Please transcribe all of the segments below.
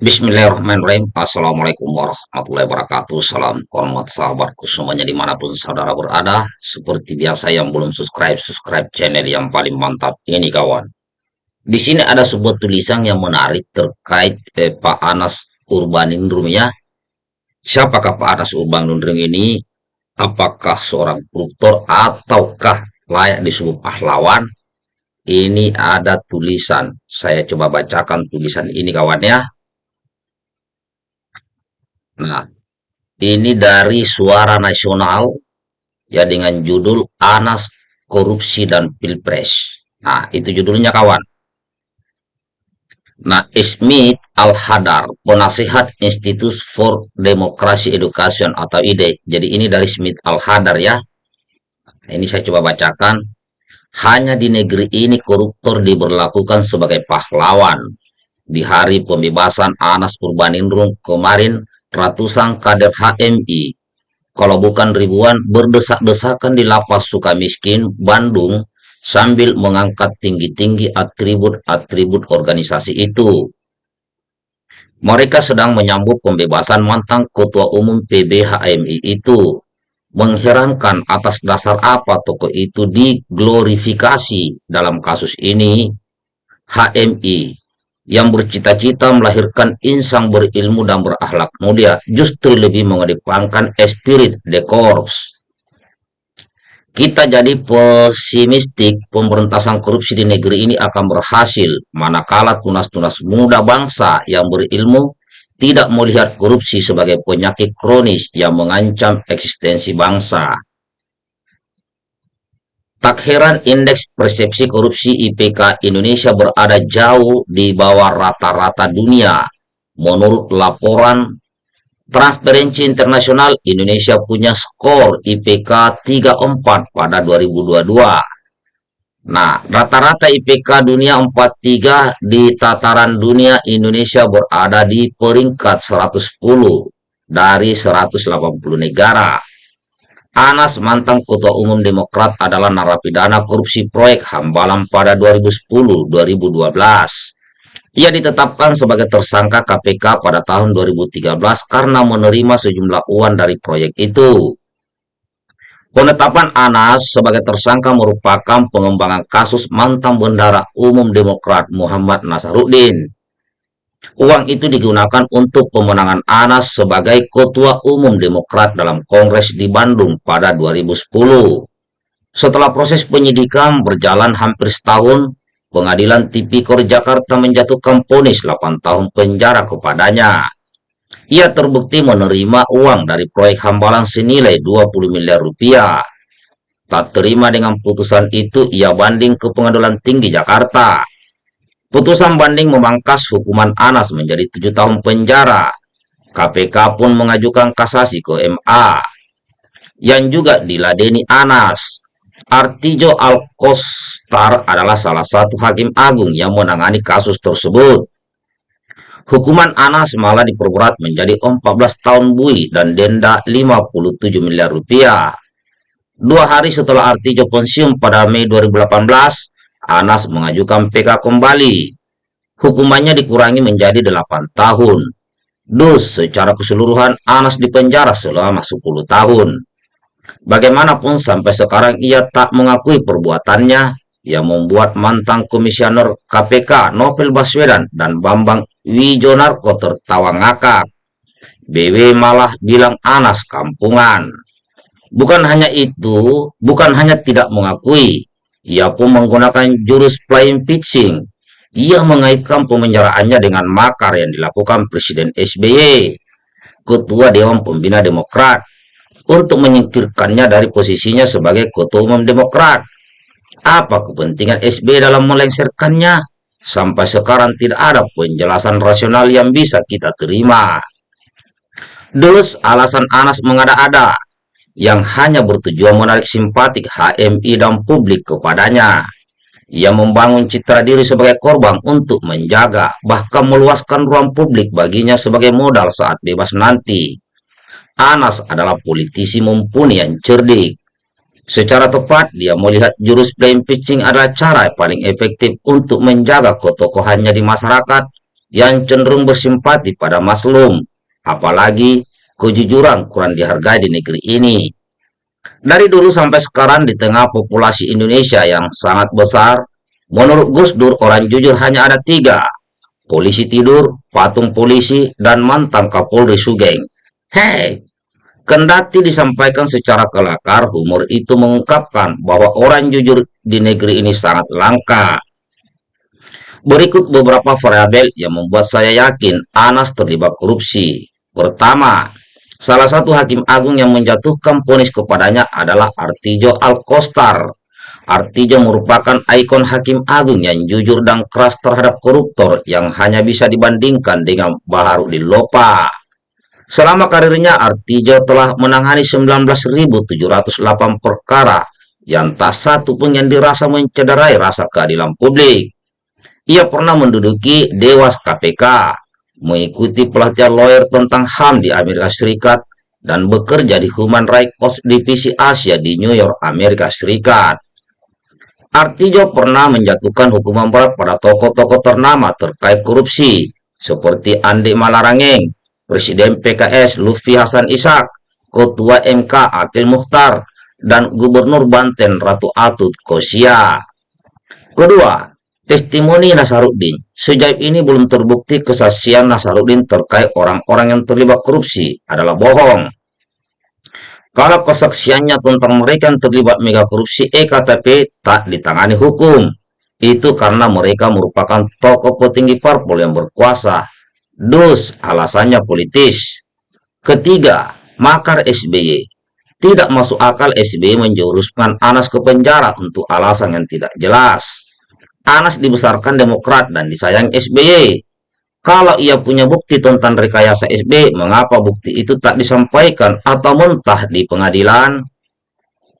Bismillahirrahmanirrahim. Assalamualaikum warahmatullahi wabarakatuh. Salam hormat sahabatku semuanya di mana pun saudara berada. Seperti biasa yang belum subscribe, subscribe channel yang paling mantap ini kawan. Di sini ada sebuah tulisan yang menarik terkait eh, Pak Anas Urbaningrum ya. Siapakah Pak Anas Urbaningrum ini? Apakah seorang koruptor ataukah layak disebut pahlawan? Ini ada tulisan. Saya coba bacakan tulisan ini kawan ya Nah, ini dari Suara Nasional ya dengan judul Anas Korupsi dan Pilpres. Nah, itu judulnya kawan. Nah, Smith Al-Hadar, penasihat Institute for Democracy Education atau IDE. Jadi ini dari Smith Al-Hadar ya. Nah, ini saya coba bacakan. Hanya di negeri ini koruptor diberlakukan sebagai pahlawan. Di hari pembebasan Anas Purbaningrum kemarin ratusan kader HMI, kalau bukan ribuan, berdesak-desakan di lapas suka miskin Bandung sambil mengangkat tinggi-tinggi atribut-atribut organisasi itu. Mereka sedang menyambut pembebasan mantan Ketua Umum PBHMI itu. Mengherankan atas dasar apa tokoh itu diglorifikasi dalam kasus ini. HMI yang bercita-cita melahirkan insan berilmu dan berakhlak mulia justru lebih mengedepankan spirit the. Kita jadi pesimistik pemberantasan korupsi di negeri ini akan berhasil manakala tunas-tunas muda bangsa yang berilmu tidak melihat korupsi sebagai penyakit kronis yang mengancam eksistensi bangsa. Tak heran indeks persepsi korupsi IPK Indonesia berada jauh di bawah rata-rata dunia. Menurut laporan Transparency Internasional, Indonesia punya skor IPK 34 pada 2022. Nah, rata-rata IPK dunia 43 di tataran dunia Indonesia berada di peringkat 110 dari 180 negara. Anas, mantan Ketua Umum Demokrat, adalah narapidana korupsi proyek Hambalang pada 2010-2012. Ia ditetapkan sebagai tersangka KPK pada tahun 2013 karena menerima sejumlah uang dari proyek itu. Penetapan Anas sebagai tersangka merupakan pengembangan kasus mantan bendara umum Demokrat Muhammad Nasaruddin Uang itu digunakan untuk pemenangan Anas sebagai Ketua Umum Demokrat dalam Kongres di Bandung pada 2010. Setelah proses penyidikan berjalan hampir setahun, Pengadilan Tipikor Jakarta menjatuhkan ponis 8 tahun penjara kepadanya. Ia terbukti menerima uang dari proyek hambalang senilai 20 miliar rupiah. Tak terima dengan putusan itu, ia banding ke Pengadilan Tinggi Jakarta. Putusan banding memangkas hukuman Anas menjadi tujuh tahun penjara. KPK pun mengajukan kasasi ke MA yang juga diladeni Anas. Artijo Alkostar adalah salah satu hakim agung yang menangani kasus tersebut. Hukuman Anas malah diperberat menjadi 14 tahun bui dan denda 57 miliar rupiah. Dua hari setelah Artijo pensiun pada Mei 2018, Anas mengajukan PK kembali. Hukumannya dikurangi menjadi 8 tahun. Dus, secara keseluruhan Anas dipenjara selama 10 tahun. Bagaimanapun sampai sekarang ia tak mengakui perbuatannya yang membuat mantan komisioner KPK Novel Baswedan dan Bambang Wijonarko tertawa ngakak. BW malah bilang Anas kampungan. Bukan hanya itu, bukan hanya tidak mengakui, ia pun menggunakan jurus flying pitching. Ia mengaitkan pemenjaraannya dengan makar yang dilakukan Presiden SBY, Ketua Dewan Pembina Demokrat, untuk menyingkirkannya dari posisinya sebagai Ketua Umum Demokrat. Apa kepentingan SBY dalam melengsarkannya? Sampai sekarang tidak ada penjelasan rasional yang bisa kita terima. Dus alasan Anas mengada-ada yang hanya bertujuan menarik simpatik HMI dan publik kepadanya. Ia membangun citra diri sebagai korban untuk menjaga, bahkan meluaskan ruang publik baginya sebagai modal saat bebas nanti. Anas adalah politisi mumpuni yang cerdik. Secara tepat, dia melihat jurus playing pitching adalah cara paling efektif untuk menjaga ketokohannya di masyarakat yang cenderung bersimpati pada Maslum, apalagi kejujuran kurang dihargai di negeri ini. Dari dulu sampai sekarang di tengah populasi Indonesia yang sangat besar, menurut Gus Dur orang jujur hanya ada tiga, polisi tidur, patung polisi, dan mantan Kapolri Sugeng. Hei, kendati disampaikan secara kelakar, humor itu mengungkapkan bahwa orang jujur di negeri ini sangat langka. Berikut beberapa variabel yang membuat saya yakin Anas terlibat korupsi. Pertama, salah satu hakim agung yang menjatuhkan ponis kepadanya adalah Artijo Alkostar Artijo merupakan ikon hakim agung yang jujur dan keras terhadap koruptor yang hanya bisa dibandingkan dengan Baharudin Lopa. Selama karirnya, Artijo telah menangani 19.708 perkara yang tak satu pun yang dirasa mencederai rasa keadilan publik. Ia pernah menduduki Dewas KPK, mengikuti pelatihan lawyer tentang HAM di Amerika Serikat, dan bekerja di Human Rights Watch Divisi Asia di New York, Amerika Serikat. Artijo pernah menjatuhkan hukuman berat pada tokoh-tokoh ternama terkait korupsi, seperti Andi Malarangeng, Presiden PKS Lufi Hasan Ishak, Ketua MK Akil Mukhtar, dan Gubernur Banten Ratu Atut Kosia. Kedua, testimoni Nasaruddin. Sejauh ini belum terbukti kesaksian Nasaruddin terkait orang-orang yang terlibat korupsi adalah bohong. Kalau kesaksiannya tentang mereka yang terlibat mega korupsi EKTP tak ditangani hukum. Itu karena mereka merupakan tokoh petinggi parpol yang berkuasa. Dus, alasannya politis. Ketiga, makar SBY. Tidak masuk akal SBY menjuruskan Anas ke penjara untuk alasan yang tidak jelas. Anas dibesarkan Demokrat dan disayang SBY. Kalau ia punya bukti tentang rekayasa SB, mengapa bukti itu tak disampaikan atau mentah di pengadilan?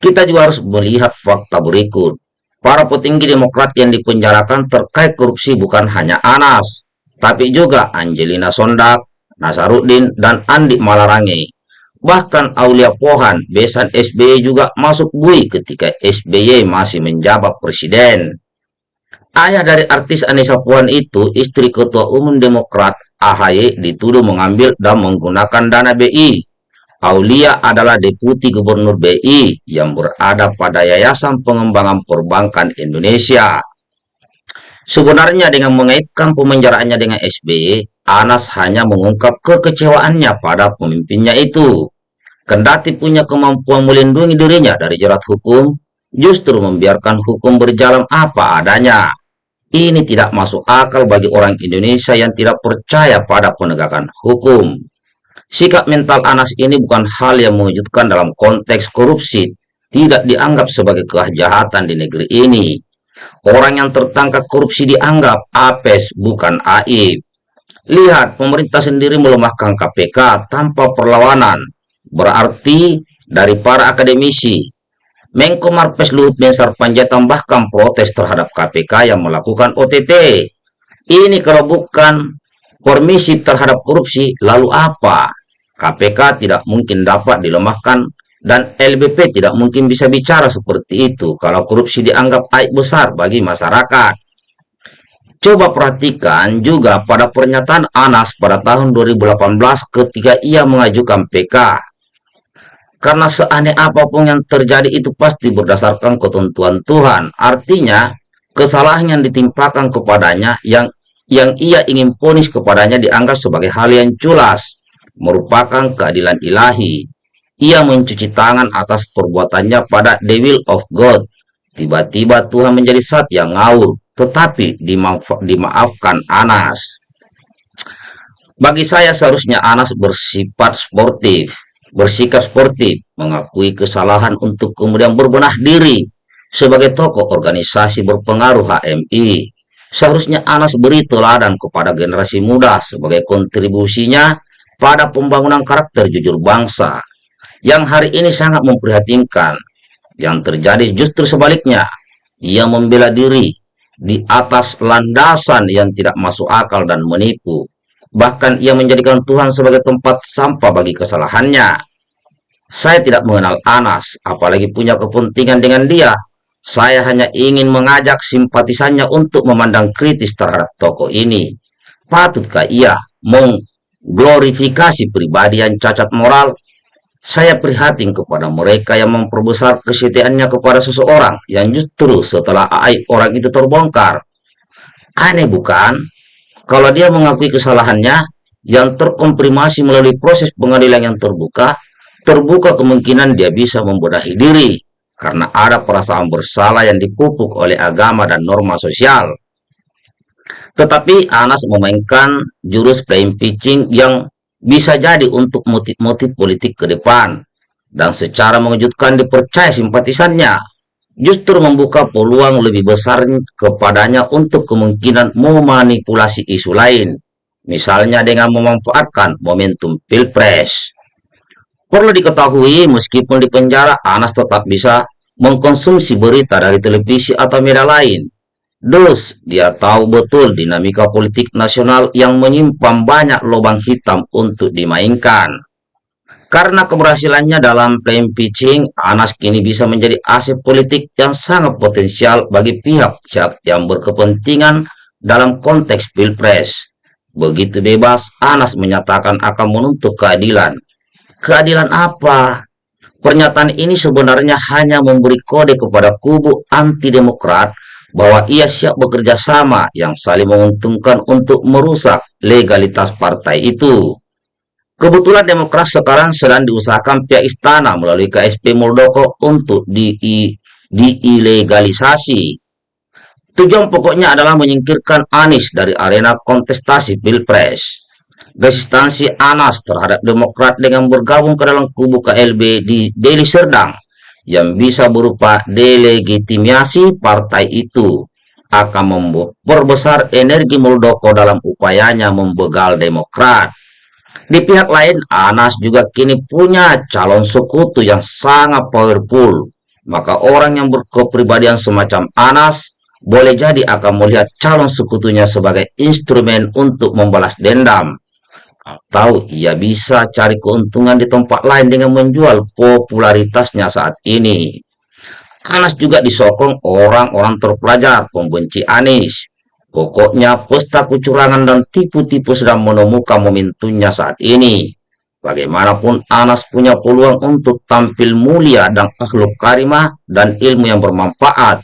Kita juga harus melihat fakta berikut. Para petinggi Demokrat yang dipenjarakan terkait korupsi bukan hanya Anas, tapi juga Angelina Sondak, Nasaruddin, dan Andi Malarangi. Bahkan Aulia Pohan, besan SBY juga masuk bui ketika SBY masih menjabat presiden. Ayah dari artis Anissa Puan itu, istri Ketua Umum Demokrat AHY dituduh mengambil dan menggunakan dana BI. Aulia adalah Deputi Gubernur BI yang berada pada Yayasan Pengembangan Perbankan Indonesia. Sebenarnya dengan mengaitkan pemenjaraannya dengan SBY, Anas hanya mengungkap kekecewaannya pada pemimpinnya itu. Kendati punya kemampuan melindungi dirinya dari jerat hukum, justru membiarkan hukum berjalan apa adanya. Ini tidak masuk akal bagi orang Indonesia yang tidak percaya pada penegakan hukum. Sikap mental Anas ini bukan hal yang mengejutkan dalam konteks korupsi, tidak dianggap sebagai kejahatan di negeri ini. Orang yang tertangkap korupsi dianggap apes, bukan aib. Lihat, pemerintah sendiri melemahkan KPK tanpa perlawanan. Berarti dari para akademisi, Menko Marves Luhut Binsar Panjaitan bahkan protes terhadap KPK yang melakukan OTT. Ini kalau bukan permisi terhadap korupsi, lalu apa? KPK tidak mungkin dapat dilemahkan dan LBP tidak mungkin bisa bicara seperti itu kalau korupsi dianggap aib besar bagi masyarakat. Coba perhatikan juga pada pernyataan Anas pada tahun 2018 ketika ia mengajukan PK karena seaneh apa pun yang terjadi itu pasti berdasarkan ketentuan Tuhan. Artinya, kesalahan yang ditimpakan kepadanya yang yang ia ingin ponis kepadanya dianggap sebagai hal yang culas, merupakan keadilan ilahi. Ia mencuci tangan atas perbuatannya pada the will of God. Tiba-tiba Tuhan menjadi saat yang ngawur, tetapi dimaaf, dimaafkan Anas. Bagi saya seharusnya Anas bersifat sportif bersikap sportif, mengakui kesalahan untuk kemudian berbenah diri sebagai tokoh organisasi berpengaruh HMI. Seharusnya Anas beri teladan kepada generasi muda sebagai kontribusinya pada pembangunan karakter jujur bangsa yang hari ini sangat memprihatinkan. Yang terjadi justru sebaliknya, ia membela diri di atas landasan yang tidak masuk akal dan menipu. Bahkan ia menjadikan Tuhan sebagai tempat sampah bagi kesalahannya. Saya tidak mengenal Anas, apalagi punya kepentingan dengan dia. Saya hanya ingin mengajak simpatisannya untuk memandang kritis terhadap tokoh ini. Patutkah ia mengglorifikasi pribadi yang cacat moral? Saya prihatin kepada mereka yang memperbesar kesetiaannya kepada seseorang yang justru setelah aib orang itu terbongkar. Aneh bukan? Kalau dia mengakui kesalahannya yang terkomprimasi melalui proses pengadilan yang terbuka, terbuka kemungkinan dia bisa membenahi diri karena ada perasaan bersalah yang dipupuk oleh agama dan norma sosial. Tetapi Anas memainkan jurus playing pitching yang bisa jadi untuk motif-motif politik ke depan dan secara mengejutkan dipercaya simpatisannya justru membuka peluang lebih besar kepadanya untuk kemungkinan memanipulasi isu lain misalnya dengan memanfaatkan momentum pilpres perlu diketahui meskipun di penjara Anas tetap bisa mengkonsumsi berita dari televisi atau media lain Dus, dia tahu betul dinamika politik nasional yang menyimpan banyak lubang hitam untuk dimainkan. Karena keberhasilannya dalam playing pitching, Anas kini bisa menjadi aset politik yang sangat potensial bagi pihak-pihak yang berkepentingan dalam konteks pilpres. Begitu bebas, Anas menyatakan akan menuntut keadilan. Keadilan apa? Pernyataan ini sebenarnya hanya memberi kode kepada kubu anti-demokrat bahwa ia siap bekerja sama yang saling menguntungkan untuk merusak legalitas partai itu. Kebetulan Demokrat sekarang sedang diusahakan pihak istana melalui KSP Muldoko untuk di, diilegalisasi. Tujuan pokoknya adalah menyingkirkan Anies dari arena kontestasi Pilpres. Resistansi Anas terhadap Demokrat dengan bergabung ke dalam kubu KLB di Deli Serdang yang bisa berupa delegitimasi partai itu akan memperbesar energi Muldoko dalam upayanya membegal Demokrat. Di pihak lain, Anas juga kini punya calon sekutu yang sangat powerful. Maka orang yang berkepribadian semacam Anas boleh jadi akan melihat calon sekutunya sebagai instrumen untuk membalas dendam atau ia bisa cari keuntungan di tempat lain dengan menjual popularitasnya saat ini. Anas juga disokong orang-orang terpelajar pembenci Anis. Pokoknya pesta kecurangan dan tipu-tipu sedang menemukan momentumnya saat ini. Bagaimanapun Anas punya peluang untuk tampil mulia dan akhluk karimah dan ilmu yang bermanfaat.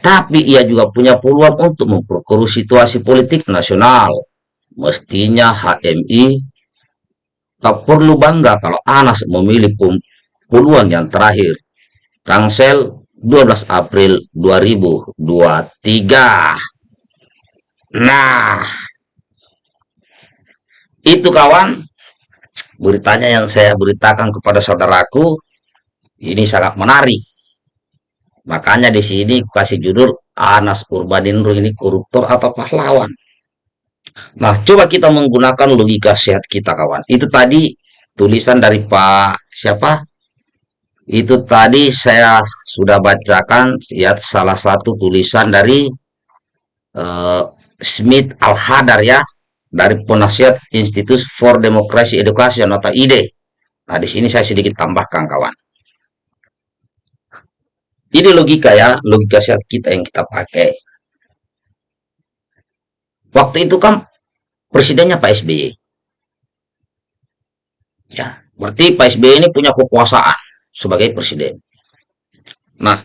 Tapi ia juga punya peluang untuk memperkeruh situasi politik nasional Mestinya HMI tak perlu bangga kalau Anas memilih puluhan yang terakhir. Tangsel 12 April 2023. Nah, itu kawan beritanya yang saya beritakan kepada saudaraku ini sangat menarik. Makanya di sini kasih judul Anas Urbaningrum ini koruptor atau pahlawan. Nah, coba kita menggunakan logika sehat kita, kawan. Itu tadi tulisan dari Pak siapa? Itu tadi saya sudah bacakan ya salah satu tulisan dari uh, Smith Al-Hadar ya dari penasihat Institute for Democracy Education atau IDE. Nah, di sini saya sedikit tambahkan, kawan. Ini logika ya, logika sehat kita yang kita pakai. Waktu itu kan presidennya Pak SBY. Ya, berarti Pak SBY ini punya kekuasaan sebagai presiden. Nah,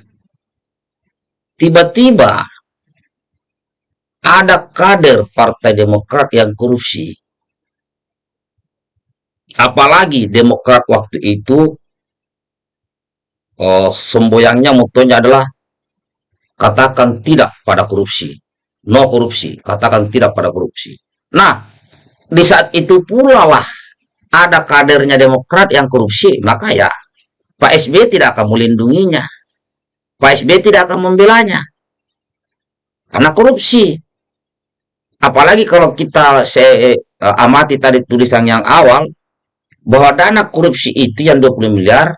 tiba-tiba ada kader Partai Demokrat yang korupsi. Apalagi Demokrat waktu itu oh, semboyangnya motonya adalah katakan tidak pada korupsi no korupsi, katakan tidak pada korupsi. Nah, di saat itu pula lah ada kadernya Demokrat yang korupsi, maka ya Pak SBY tidak akan melindunginya. Pak SBY tidak akan membelanya. Karena korupsi. Apalagi kalau kita saya, uh, amati tadi tulisan yang awal, bahwa dana korupsi itu yang 20 miliar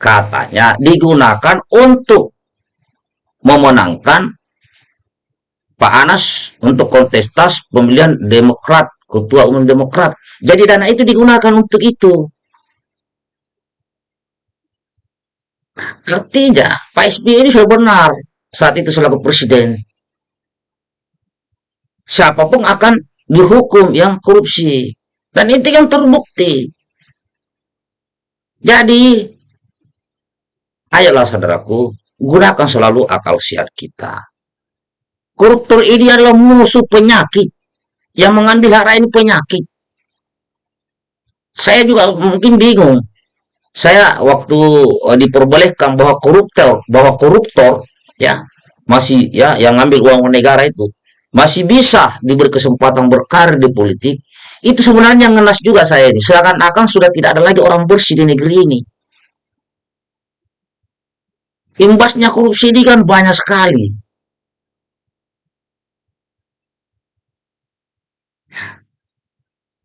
katanya digunakan untuk memenangkan Pak Anas untuk kontestas pemilihan Demokrat, Ketua Umum Demokrat. Jadi dana itu digunakan untuk itu. Artinya, Pak SBY ini sudah benar saat itu selaku presiden. Siapa pun akan dihukum yang korupsi. Dan itu yang terbukti. Jadi, ayolah saudaraku, gunakan selalu akal sehat kita. Koruptor ini adalah musuh penyakit. Yang mengambil hak ini penyakit. Saya juga mungkin bingung. Saya waktu uh, diperbolehkan bahwa koruptor, bahwa koruptor ya masih ya yang ngambil uang negara itu masih bisa diberi kesempatan berkarir di politik, itu sebenarnya ngenas juga saya ini. Seakan-akan sudah tidak ada lagi orang bersih di negeri ini. Imbasnya korupsi ini kan banyak sekali.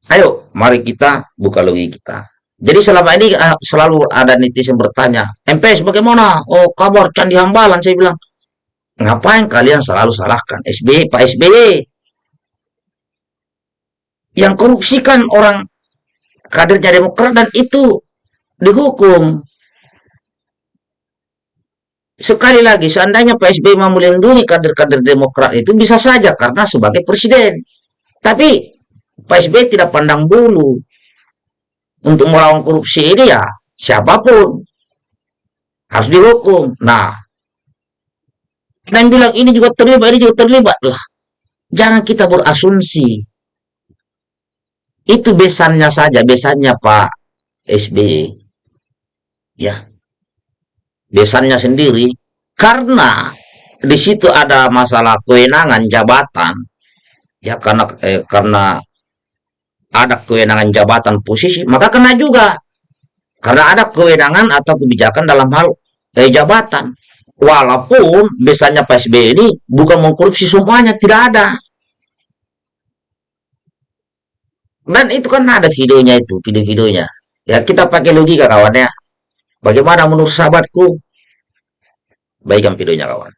Ayo, mari kita buka logika kita. Jadi selama ini uh, selalu ada netizen bertanya, MPS bagaimana? Oh, kabar Candi Hambalan, saya bilang. Ngapain kalian selalu salahkan SBY, Pak SBY? Yang korupsi kan orang kadernya Demokrat dan itu dihukum. Sekali lagi, seandainya Pak SBY mau melindungi kader-kader Demokrat itu bisa saja karena sebagai presiden. Tapi Pak SBY tidak pandang bulu untuk melawan korupsi ini ya siapa pun harus dihukum. Nah, dan bilang ini juga terlibat, ini juga terlibat lah. Jangan kita berasumsi. Itu besannya saja, besannya Pak SBY. Ya. Besannya sendiri. Karena di situ ada masalah kewenangan jabatan. Ya, karena eh, karena ada kewenangan jabatan posisi, maka kena juga. Karena ada kewenangan atau kebijakan dalam hal eh, jabatan. Walaupun biasanya PSB ini bukan mengkorupsi semuanya, tidak ada. Dan itu kan ada videonya itu, video-videonya. Ya kita pakai logika kawan ya. Bagaimana menurut sahabatku? Baikkan videonya kawan.